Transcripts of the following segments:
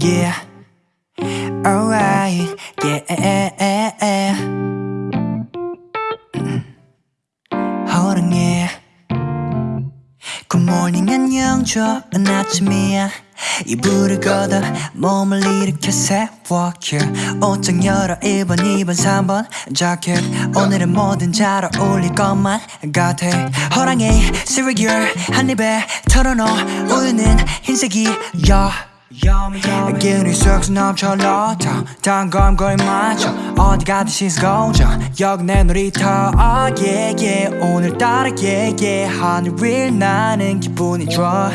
Yeah. Alright. Yeah. 음. 호랑이 굿모닝 안녕. 좋은 아침이야. 이불을 걷어 몸을 일으켜 세워 yeah. 옷장 열어 1번 2번 3번 자켓. 오늘은 뭐든 잘 어울릴 것만 같아. 호랑이 시리얼 한 입에 털어넣어 우유는 흰색이야 기운이 쑥쑥 넘쳐 러터 단검 거의 맞춰 어디 가든 시선 고정 여기 내 놀이터 oh yeah yeah. 오늘따라 yeah yeah. 하늘 위를 나는 기분이 좋아.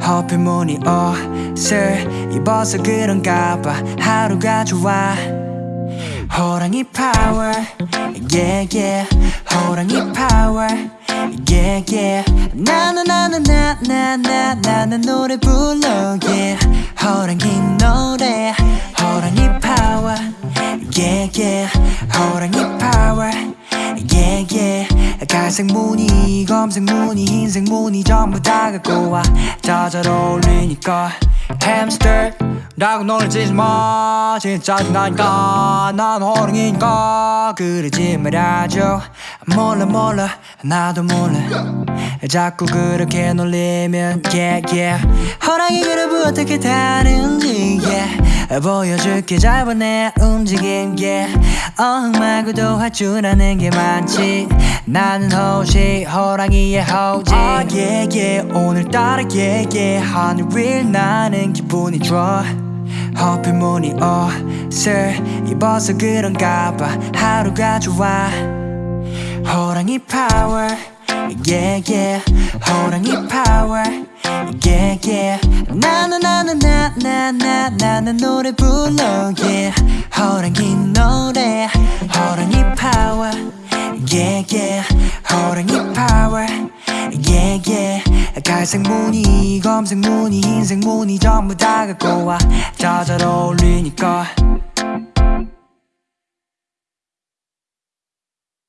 호피 무늬 옷을 입어서 그런가 봐. 하루가 좋아. 호랑이 파워 yeah yeah. 호랑이 나나나 나는 노래 불러 yeah 호랑이 노래 호랑이 파워 yeah yeah. 호랑이 파워 yeah yeah. 갈색 무늬 검색 무늬 흰색 무늬 전부 다 갖고 와 다 잘 어울리니까. 햄스터 라고 놀리지 마. 진짜 짜증나니까. 난 호랑이니까. 그러지 말아줘. 몰라 몰라. 나도 몰라 자꾸 그렇게 놀리면 yeah yeah. 호랑이 그룹 어떻게 타는지 yeah. 보여줄게 짧아 내 움직임 yeah. 어흥 말고도 할 줄 아는 게 많지. 나는 호시 호랑이의 호지 oh, yeah yeah. 오늘따라 yeah yeah. 하늘 위를 나는 기분이 좋아. 하필 무늬 옷을 입어서 그런가 봐. 하루가 좋아. 호랑이 파워 yeah yeah. 호랑이 파워 yeah yeah. 나는 나는 나나나 나는 노래 불러. Yeah. 호랑이 노래. 호랑이 파워 yeah yeah. 호랑이 파워 yeah yeah. 갈색 무늬 검색 무늬 흰색 무늬 전부 다 갖고 와 다 잘 어울리니까